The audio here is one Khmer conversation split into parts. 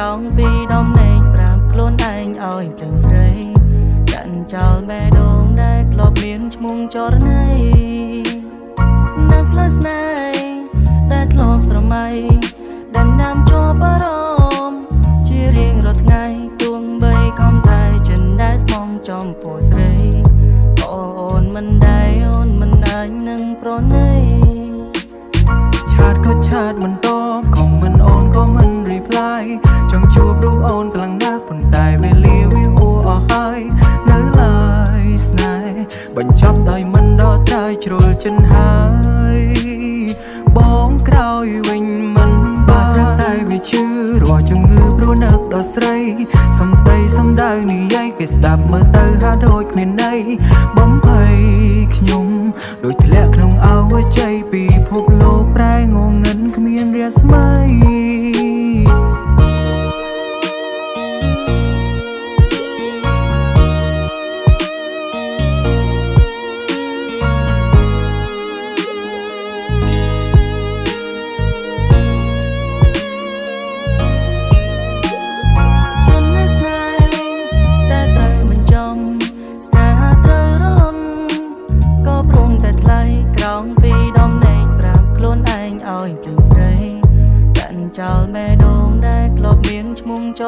ក្រងពីដំណេកប្រាំខ្លួនឯងឲ្យភ្លើងស្រីកាន់ចោលបែដងដែលធ្លាប់មានឈ្មោះចរណៃនៅផ្លូវស្នេហ៍ដែលធ្លាប់ស្រមៃដែលណាំជាប់អារម្មណ៍ជារៀងរាល់ថ្ងៃទួងបីកំតែចិនដែលស្មងចំពោះស្រីអូនអូនមិនដែរអូនមិនអាញនឹងប្រណីឆាតក៏ឆាតមិនតបខមមិនអូនក៏មិន reply អូនខ្លាំងណាស់ប៉ុន្តែវេលាវាហួអស់ហើយនៅឡើយស្នេហ៍បញ្ចប់ដោយមិនដល់ត្រើយជ្រុលចិនហើយបងក្រោយវិញមិនបានស្រាប់តែវាឈឺរាល់ជំងឺព្រោះនឹកដល់ស្រីសំដីសំដៅនិយាយគេស្ដាប់មើលទៅហាក់ដូចគ្មានន័យបំភ័យខ្ញុំដូចធ្លាក់ក្នុងអវជ័យពីភពលោកប្រែងងឹនគ្មានរាស្មី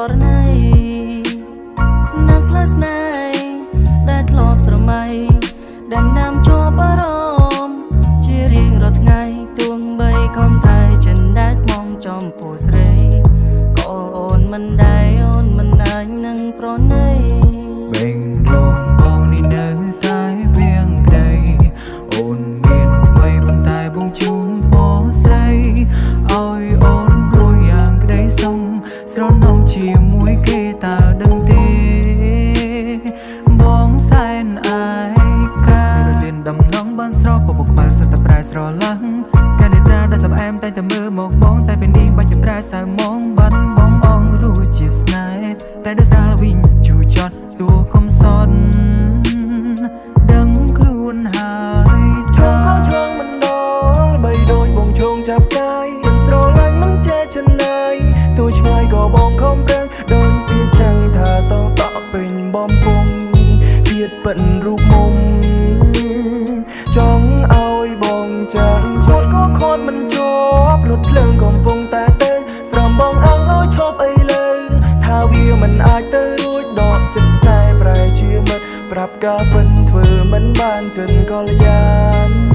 ឈ្មោះចរណៃនឹកផ្លូវស្នេហ៍ដែលធ្លាប់ស្រមៃដែលណាំជាប់អារម្មណ៍ជារៀងរាល់ថ្ងៃទួងបីខំតែចិនដែលស្មងចំពោះស្រីក៏អូនមិនដែរអូនមិនអាចនឹងប្រណីបេងលង សឹកតែប្រែស្រឡះកានេត្រាដែលចាប់អែមតែតែមើលមកបងតែពេលនេះបាច់ចម្ប្រែសៅមងបានបងអងរួចជាស្នេហ៍តែដោយសារវិញជូចត់តួកំសត់ដឹងខ្លួនហើយថាឆ្លងមិនដល់បីដូចបងជងចាប់កាយស្រឡាញ់មិនចេះចិនណាយទូឆ្ងាយក៏បងខំប្រឹងដូចពីចាំងថាតតពេញបំពង់ទៀតប៉ិនរូបមុំ ប្រាប់ការពិនធ្វើមិនបានចិនកលយាន